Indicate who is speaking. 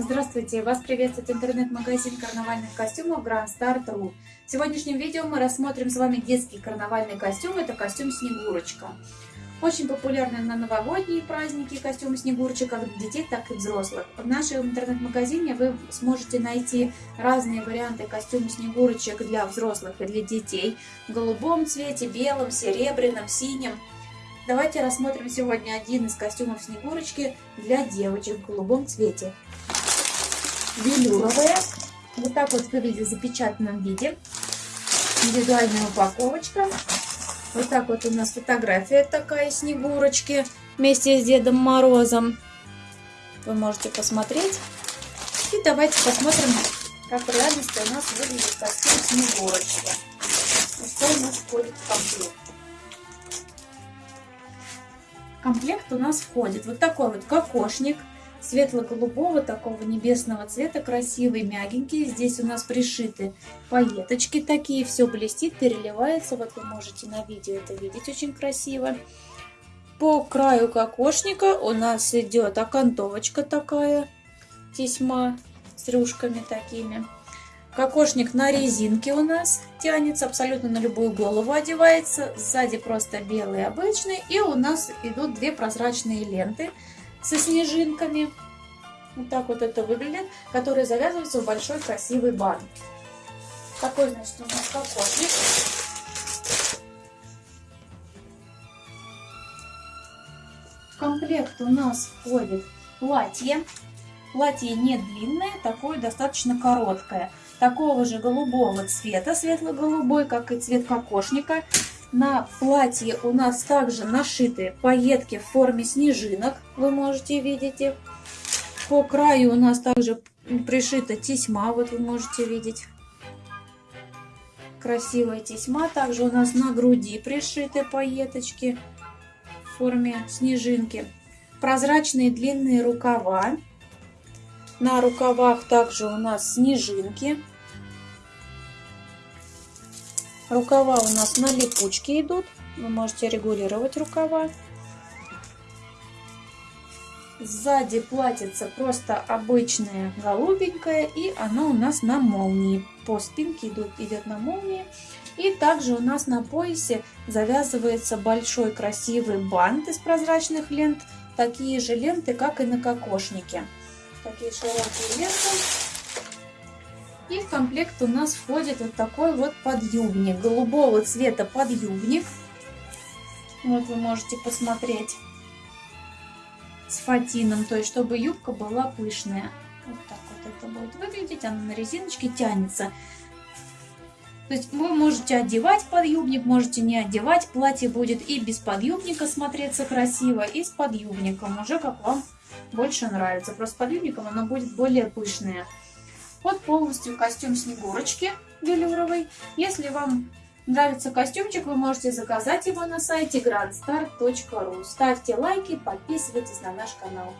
Speaker 1: Здравствуйте! Вас приветствует интернет-магазин карнавальных костюмов Grand Start.ru. В сегодняшнем видео мы рассмотрим с вами детский карнавальный костюм. Это костюм Снегурочка. Очень популярный на новогодние праздники костюм Снегурочек, как для детей, так и взрослых. В нашем интернет-магазине вы сможете найти разные варианты костюма Снегурочек для взрослых и для детей. В голубом цвете, белом, серебряном, синем. Давайте рассмотрим сегодня один из костюмов Снегурочки для девочек в голубом цвете велюровая. Вот так вот выглядит в запечатанном виде. Индивидуальная упаковочка. Вот так вот у нас фотография такая Снегурочки вместе с Дедом Морозом. Вы можете посмотреть. И давайте посмотрим, как в реальности у нас выглядит костюм Снегурочки. Что у нас входит в комплект. Комплект у нас входит вот такой вот кокошник светло-голубого, такого небесного цвета, красивый, мягенький. Здесь у нас пришиты пайеточки такие, все блестит, переливается. Вот вы можете на видео это видеть очень красиво. По краю кокошника у нас идет окантовочка такая, тесьма с рюшками такими. Кокошник на резинке у нас тянется, абсолютно на любую голову одевается. Сзади просто белый обычный. И у нас идут две прозрачные ленты со снежинками. Вот так вот это выглядит, которые завязываются в большой красивый бант. Такой, значит, у нас кокошник. В комплект у нас входит платье. Платье не длинное, такое достаточно короткое. Такого же голубого цвета, светло-голубой, как и цвет кокошника. На платье у нас также нашиты пайетки в форме снежинок. Вы можете видеть их. По краю у нас также пришита тесьма. Вот вы можете видеть. Красивая тесьма. Также у нас на груди пришиты пайеточки в форме снежинки. Прозрачные длинные рукава. На рукавах также у нас снежинки. Рукава у нас на липучке идут. Вы можете регулировать рукава. Сзади платьице просто обычное голубенькое, и оно у нас на молнии. По спинке идут, идет на молнии. И также у нас на поясе завязывается большой красивый бант из прозрачных лент. Такие же ленты, как и на кокошнике. Такие широкие ленты. И в комплект у нас входит вот такой вот подъюбник. Голубого цвета подъюбник. Вот вы можете посмотреть. С фатином, то есть чтобы юбка была пышная. Вот так вот это будет выглядеть. Она на резиночке тянется. То есть вы можете одевать подъюбник, можете не одевать. Платье будет и без подъюбника смотреться красиво, и с подъюбником. Уже как вам больше нравится. Просто с подъюбником оно будет более пышное. Вот полностью костюм Снегурочки велюровый. Если вам нравится костюмчик, вы можете заказать его на сайте grandstar.ru. Ставьте лайки, подписывайтесь на наш канал.